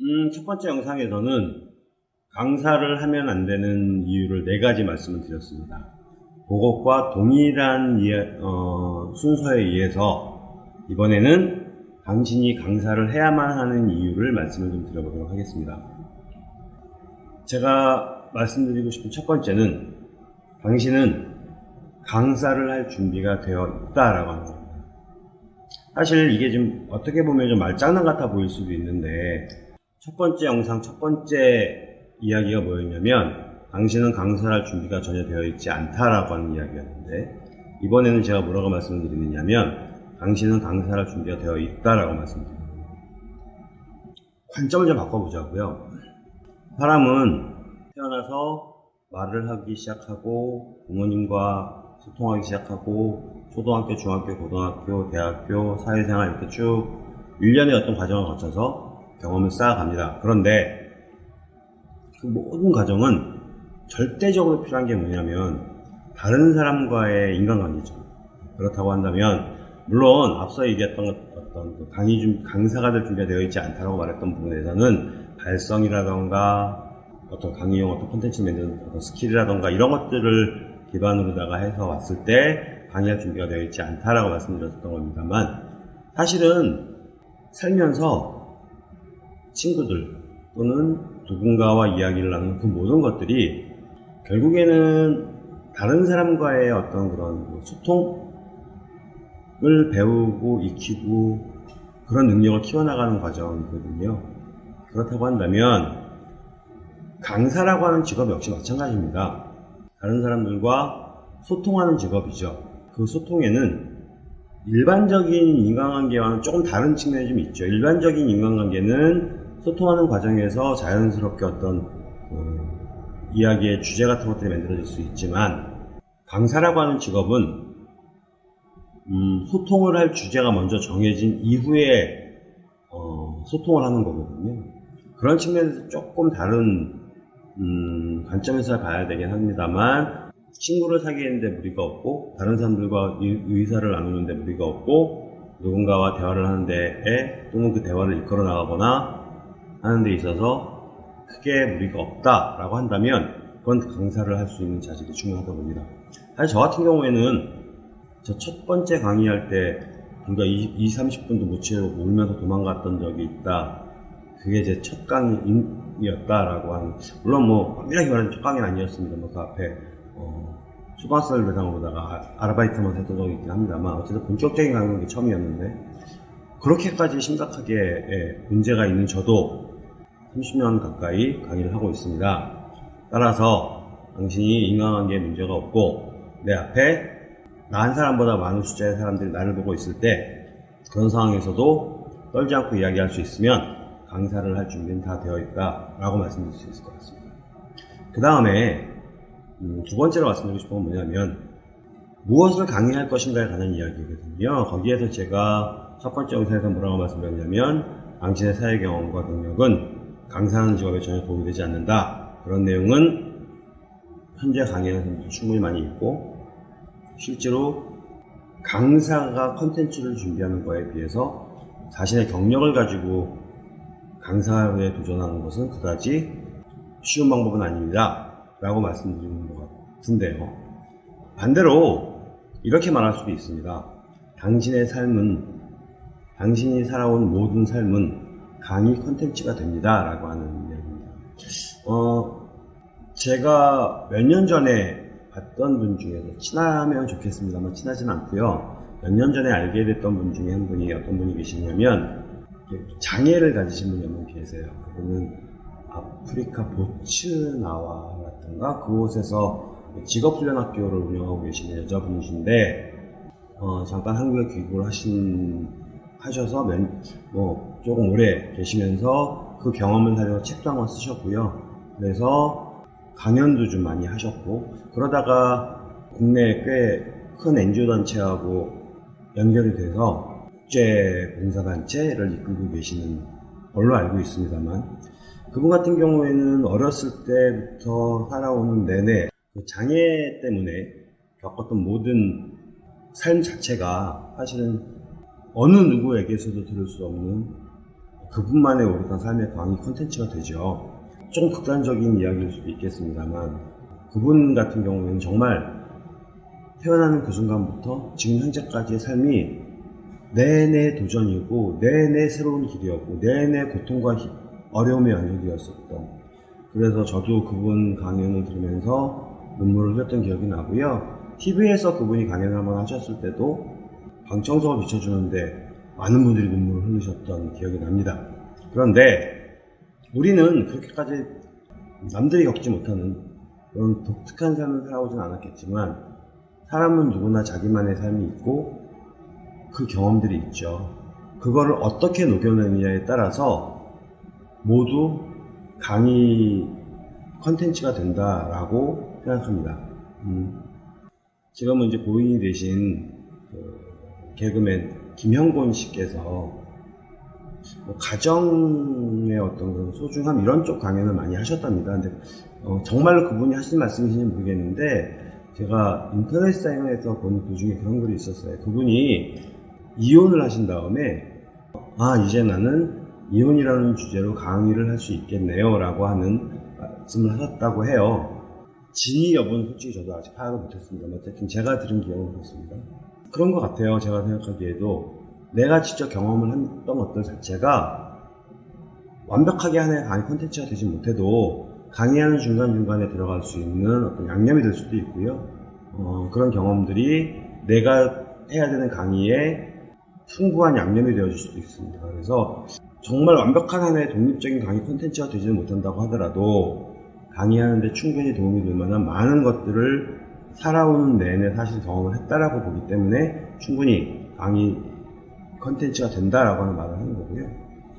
음, 첫 번째 영상에서는 강사를 하면 안 되는 이유를 네 가지 말씀을 드렸습니다. 그것과 동일한 예- 어, 순서에 의해서 이번에는 당신이 강사를 해야만 하는 이유를 말씀을 좀 드려보도록 하겠습니다. 제가 말씀드리고 싶은 첫 번째는 당신은 강사를 할 준비가 되어 있다라고 하는 겁니다. 사실 이게 좀 어떻게 보면 좀 말장난 같아 보일 수도 있는데 첫 번째 영상 첫 번째 이야기가 뭐였냐면 당신은 강사를 할 준비가 전혀 되어 있지 않다라고 하는 이야기였는데 이번에는 제가 뭐라고 말씀을 드리느냐면 당신은 강사를 할 준비가 되어 있다라고 말씀드립니다. 관점을 좀 바꿔보자고요. 사람은 태어나서 말을 하기 시작하고 부모님과 소통하기 시작하고 초등학교, 중학교, 고등학교, 대학교, 사회생활 이렇게 쭉 일련의 어떤 과정을 거쳐서 경험을 쌓아갑니다. 그런데 그 모든 과정은 절대적으로 필요한 게 뭐냐면 다른 사람과의 인간관계죠. 그렇다고 한다면 물론 앞서 얘기했던 것- 어떤 그 강의 준 강사가 될 준비가 되어 있지 않다고 말했던 부분에서는 발성이라던가 어떤 강의용 어떤 콘텐츠 만드는 어떤 스킬이라던가 이런 것들을 기반으로다가 해서 왔을 때 강의할 준비가 되어 있지 않다라고 말씀드렸던 겁니다만 사실은 살면서 친구들 또는 누군가와 이야기를 나누는 그 모든 것들이 결국에는 다른 사람과의 어떤 그런 소통을 배우고 익히고 그런 능력을 키워나가는 과정이거든요. 그렇다고 한다면 강사라고 하는 직업 역시 마찬가지입니다. 다른 사람들과 소통하는 직업이죠. 그 소통에는 일반적인 인간관계와는 조금 다른 측면이 좀 있죠. 일반적인 인간관계는 소통하는 과정에서 자연스럽게 어떤 어, 이야기의 주제 같은 것들이 만들어질 수 있지만 강사라고 하는 직업은 음, 소통을 할 주제가 먼저 정해진 이후에 어, 소통을 하는 거거든요. 그런 측면에서 조금 다른 음, 관점에서 봐야 되긴 합니다만 친구를 사귀는데 무리가 없고 다른 사람들과 의- 의사를 나누는데 무리가 없고 누군가와 대화를 하는데 또는 그 대화를 이끌어 나가거나 하는 데 있어서 크게 무리가 없다라고 한다면 그건 강사를 할 수 있는 자질이 중요하다고 봅니다. 사실 저 같은 경우에는 저 첫 번째 강의할 때 불과 20, 30분도 못 채우고 울면서 도망갔던 적이 있다. 그게 제 첫 강의였다라고 하는 물론 뭐 엄밀하게 말하면 첫 강의는 아니었습니다. 뭐그 앞에 어, 초등학생을 대상으로다가 아- 아르바이트만 했던 적이 있긴 합니다만 어쨌든 본격적인 강의는 처음이었는데 그렇게까지 심각하게 예, 문제가 있는 저도 30년 가까이 강의를 하고 있습니다. 따라서 당신이 인간관계에 문제가 없고 내 앞에 나 한 사람보다 많은 숫자의 사람들이 나를 보고 있을 때 그런 상황에서도 떨지 않고 이야기할 수 있으면 강사를 할 준비는 다 되어 있다 라고 말씀드릴 수 있을 것 같습니다. 그 다음에 음, 두 번째로 말씀드리고 싶은 건 뭐냐면 무엇을 강의할 것인가에 관한 이야기거든요. 거기에서 제가 첫 번째 영상에서 뭐라고 말씀드렸냐면 당신의 사회 경험과 경력은 강사하는 직업에 전혀 도움이 되지 않는다. 그런 내용은 현재 강의하는 충분히 많이 있고 실제로 강사가 컨텐츠를 준비하는 거에 비해서 자신의 경력을 가지고 강사에 도전하는 것은 그다지 쉬운 방법은 아닙니다. 라고 말씀드리는 것 같은데요. 반대로 이렇게 말할 수도 있습니다. 당신의 삶은, 당신이 살아온 모든 삶은 강의 컨텐츠가 됩니다. 라고 하는 이야기입니다. 어, 제가 몇 년 전에 봤던 분 중에서 친하면 좋겠습니다만 친하진 않고요. 몇 년 전에 알게 됐던 분 중에 한 분이 어떤 분이 계시냐면 장애를 가지신 분이 한 분 계세요. 그분은 아프리카 보츠나와라든가 그곳에서 직업훈련학교를 운영하고 계시는 여자분이신데 어, 잠깐 한국에 귀국을 하신 하셔서 몇, 뭐 조금 오래 계시면서 그 경험을 살려서 책도 한 권 쓰셨고요. 그래서 강연도 좀 많이 하셨고 그러다가 국내 꽤큰 NGO 단체하고 연결이 돼서 국제 봉사단체를 이끌고 계시는 걸로 알고 있습니다만 그분 같은 경우에는 어렸을 때부터 살아오는 내내 그 장애 때문에 겪었던 모든 삶 자체가 사실은 어느 누구에게서도 들을 수 없는 그분만의 오롯한 삶의 강의 콘텐츠가 되죠. 좀 극단적인 이야기일 수도 있겠습니다만 그분 같은 경우에는 정말 태어나는 그 순간부터 지금 현재까지의 삶이 내내 도전이고 내내 새로운 길이었고 내내 고통과 희- 어려움의 연속이었었던 그래서 저도 그분 강연을 들으면서 눈물을 흘렸던 기억이 나고요. TV에서 그분이 강연을 한번 하셨을 때도 방청석을 비춰주는데 많은 분들이 눈물을 흘리셨던 기억이 납니다. 그런데 우리는 그렇게까지 남들이 겪지 못하는 그런 독특한 삶을 살아오진 않았겠지만 사람은 누구나 자기만의 삶이 있고 그 경험들이 있죠. 그거를 어떻게 녹여내느냐에 따라서 모두 강의 컨텐츠가 된다라고 생각합니다. 음. 지금은 이제 고인이 되신 그 개그맨 김형곤 씨께서 뭐 가정의 어떤 그런 소중함 이런 쪽 강연을 많이 하셨답니다. 근데 어, 정말로 그분이 하신 말씀이신지 모르겠는데 제가 인터넷 사이트에서 본 그 중에 그런 글이 있었어요. 그분이 이혼을 하신 다음에 아 이제 나는 이혼이라는 주제로 강의를 할 수 있겠네요 라고 하는 말씀을 하셨다고 해요. 진위 여부는 솔직히 저도 아직 파악을 못했습니다. 어쨌든 제가 들은 기억은 그렇습니다. 그런 것 같아요. 제가 생각하기에도 내가 직접 경험을 했던 것들 자체가 완벽하게 하나의 강의 콘텐츠가 되지 못해도 강의하는 중간중간에 들어갈 수 있는 어떤 양념이 될 수도 있고요. 어, 그런 경험들이 내가 해야 되는 강의에 풍부한 양념이 되어줄 수도 있습니다. 그래서 정말 완벽한 하나의 독립적인 강의 콘텐츠가 되지는 못한다고 하더라도 강의하는데 충분히 도움이 될 만한 많은 것들을 살아오는 내내 사실 경험을 했다라고 보기 때문에 충분히 강의 컨텐츠가 된다라고 하는 말을 하는 거고요.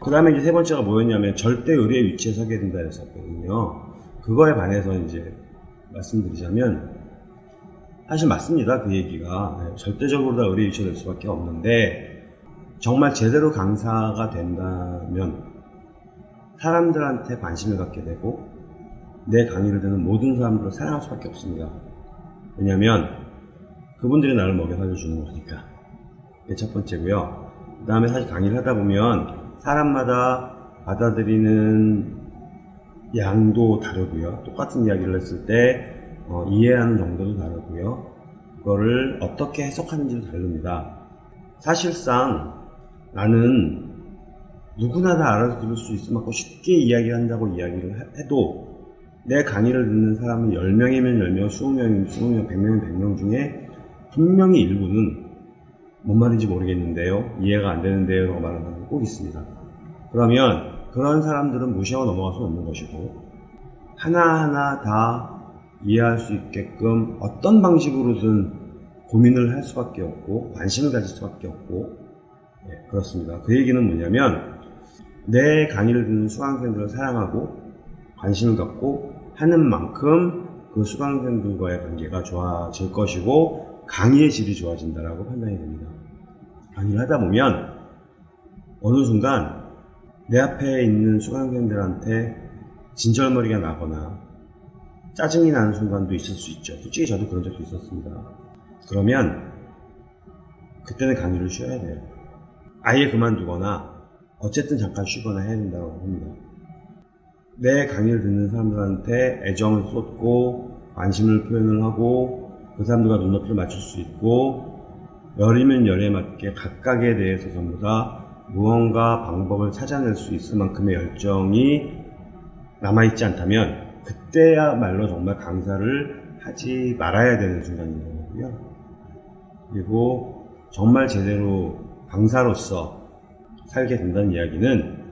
그 다음에 이제 세 번째가 뭐였냐면 절대 의뢰의 위치에 서게 된다 했었거든요. 그거에 반해서 이제 말씀드리자면 사실 맞습니다. 그 얘기가. 네, 절대적으로 다 의뢰 위치가 될 수밖에 없는데 정말 제대로 강사가 된다면 사람들한테 관심을 갖게 되고 내 강의를 듣는 모든 사람들을 사랑할 수밖에 없습니다. 왜냐하면 그분들이 나를 먹여 살려주는 거니까. 그게 첫 번째고요. 그 다음에 사실 강의를 하다 보면 사람마다 받아들이는 양도 다르고요. 똑같은 이야기를 했을 때 어, 이해하는 정도도 다르고요. 그거를 어떻게 해석하는지도 다릅니다. 사실상 나는 누구나 다 알아들을 수 있을 만큼 쉽게 이야기한다고 이야기를 해- 해도 내 강의를 듣는 사람이 10명이면 10명, 20명이면 20명, 100명이면 100명 중에 분명히 일부는 뭔 말인지 모르겠는데요. 이해가 안 되는데요. 라고 말하는 사람이 꼭 있습니다. 그러면 그런 사람들은 무시하고 넘어갈 수 없는 것이고 하나하나 다 이해할 수 있게끔 어떤 방식으로든 고민을 할 수밖에 없고 관심을 가질 수밖에 없고 예, 그렇습니다. 그 얘기는 뭐냐면 내 강의를 듣는 수강생들을 사랑하고 관심을 갖고 하는 만큼 그 수강생들과의 관계가 좋아질 것이고 강의의 질이 좋아진다라고 판단이 됩니다. 강의를 하다 보면 어느 순간 내 앞에 있는 수강생들한테 진절머리가 나거나 짜증이 나는 순간도 있을 수 있죠. 솔직히 저도 그런 적도 있었습니다. 그러면 그때는 강의를 쉬어야 돼요. 아예 그만두거나 어쨌든 잠깐 쉬거나 해야 된다고 합니다. 내 강의를 듣는 사람들한테 애정을 쏟고 관심을 표현을 하고 그 사람들과 눈높이를 맞출 수 있고 열이면 열에 맞게 각각에 대해서 전부 다 무언가 방법을 찾아낼 수 있을 만큼의 열정이 남아있지 않다면 그때야말로 정말 강사를 하지 말아야 되는 순간인 거고요. 그리고 정말 제대로 강사로서 살게 된다는 이야기는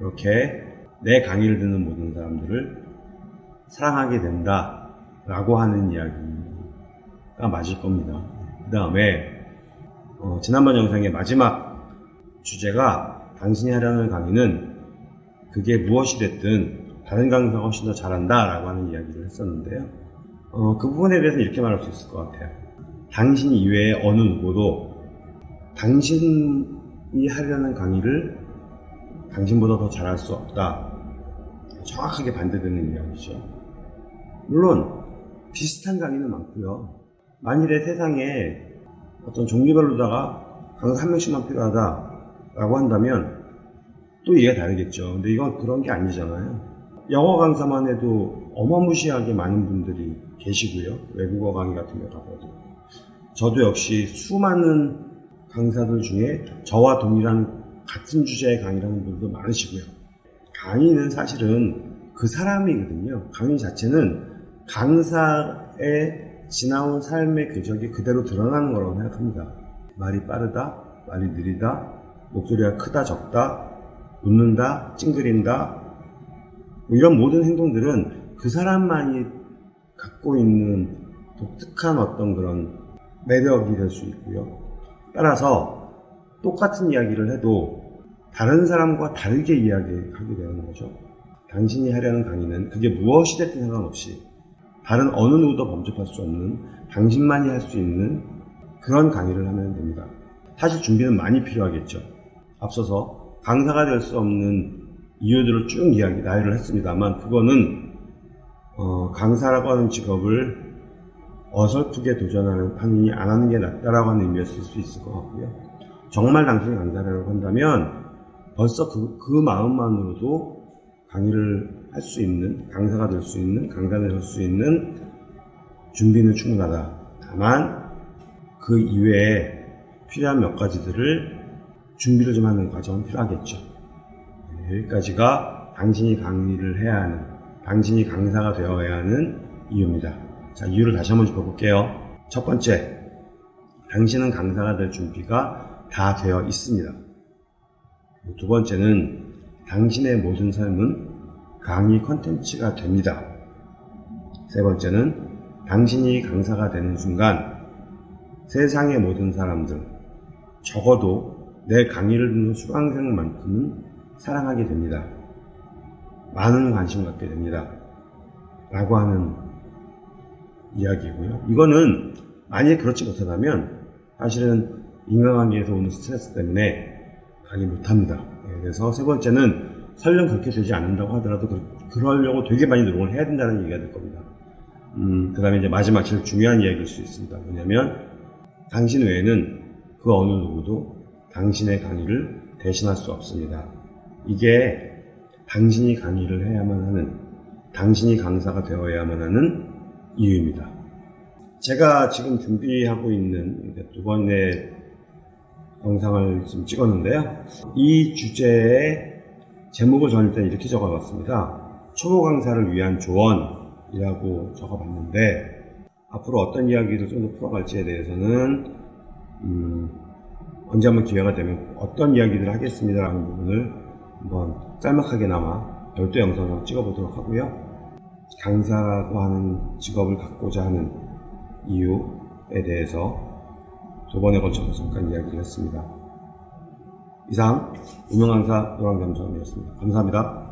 이렇게 내 강의를 듣는 모든 사람들을 사랑하게 된다 라고 하는 이야기가 맞을 겁니다. 그 다음에 어, 지난번 영상의 마지막 주제가 당신이 하려는 강의는 그게 무엇이 됐든 다른 강사가 훨씬 더 잘한다 라고 하는 이야기를 했었는데요. 어, 그 부분에 대해서는 이렇게 말할 수 있을 것 같아요. 당신 이외에 어느 누구도 당신이 하려는 강의를 당신보다 더 잘할 수 없다. 정확하게 반대되는 이야기죠. 물론 비슷한 강의는 많고요. 만일에 세상에 어떤 종류별로다가 강사 한 명씩만 필요하다라고 한다면 또 이해가 다르겠죠. 근데 이건 그런 게 아니잖아요. 영어 강사만 해도 어마무시하게 많은 분들이 계시고요. 외국어 강의 같은 데 가봐도. 저도 역시 수많은 강사들 중에 저와 동일한 같은 주제의 강의를 하는 분들도 많으시고요. 강의는 사실은 그 사람이거든요. 강의 자체는 강사의 지나온 삶의 궤적이 그대로 드러나는 거라고 생각합니다. 말이 빠르다, 말이 느리다, 목소리가 크다, 적다, 웃는다, 찡그린다, 뭐 이런 모든 행동들은 그 사람만이 갖고 있는 독특한 어떤 그런 매력이 될 수 있고요. 따라서 똑같은 이야기를 해도 다른 사람과 다르게 이야기하게 되는 거죠. 당신이 하려는 강의는 그게 무엇이 됐든 상관없이 다른 어느 누구도 범접할 수 없는 당신만이 할 수 있는 그런 강의를 하면 됩니다. 사실 준비는 많이 필요하겠죠. 앞서서 강사가 될 수 없는 이유들을 쭉 이야기, 나열을 했습니다만 그거는 어, 강사라고 하는 직업을 어설프게 도전하는 판인이 안 하는 게 낫다라고 하는 의미였을 수 있을 것 같고요. 정말 당신이 강사라고 한다면 벌써 그, 그 마음만으로도 강의를 할 수 있는, 강사가 될 수 있는, 강단을 할수 있는 준비는 충분하다. 다만 그 이외에 필요한 몇 가지들을 준비를 좀 하는 과정은 필요하겠죠. 네, 여기까지가 당신이 강의를 해야 하는, 당신이 강사가 되어야 하는 이유입니다. 자, 이유를 다시 한번 짚어볼게요. 첫 번째, 당신은 강사가 될 준비가 다 되어 있습니다. 두 번째는 당신의 모든 삶은 강의 컨텐츠가 됩니다. 세 번째는 당신이 강사가 되는 순간 세상의 모든 사람들, 적어도 내 강의를 듣는 수강생만큼은 사랑하게 됩니다. 많은 관심 갖게 됩니다. 라고 하는 이야기고요. 이거는 만약에 그렇지 못하다면 사실은 인간관계에서 오는 스트레스 때문에 강의 못합니다. 예, 그래서 세 번째는 설령 그렇게 되지 않는다고 하더라도 그, 그러려고 되게 많이 노력을 해야 된다는 얘기가 될 겁니다. 음, 그 다음에 이제 마지막 제일 중요한 이야기일 수 있습니다. 뭐냐면 당신 외에는 그 어느 누구도 당신의 강의를 대신할 수 없습니다. 이게 당신이 강의를 해야만 하는, 당신이 강사가 되어야만 하는 이유입니다. 제가 지금 준비하고 있는 두 번의 영상을 지금 찍었는데요. 이 주제의 제목을 저는 일단 이렇게 적어봤습니다. 초보 강사를 위한 조언이라고 적어봤는데 앞으로 어떤 이야기를 좀 더 풀어갈지에 대해서는 음, 언제 한번 기회가 되면 어떤 이야기들을 하겠습니다라는 부분을 한번 짤막하게나마 별도 영상을 찍어보도록 하고요. 강사라고 하는 직업을 갖고자 하는 이유에 대해서 두 번에 걸쳐서 잠깐 이야기를 했습니다. 이상 유명강사 노랑겸정이었습니다. 감사합니다.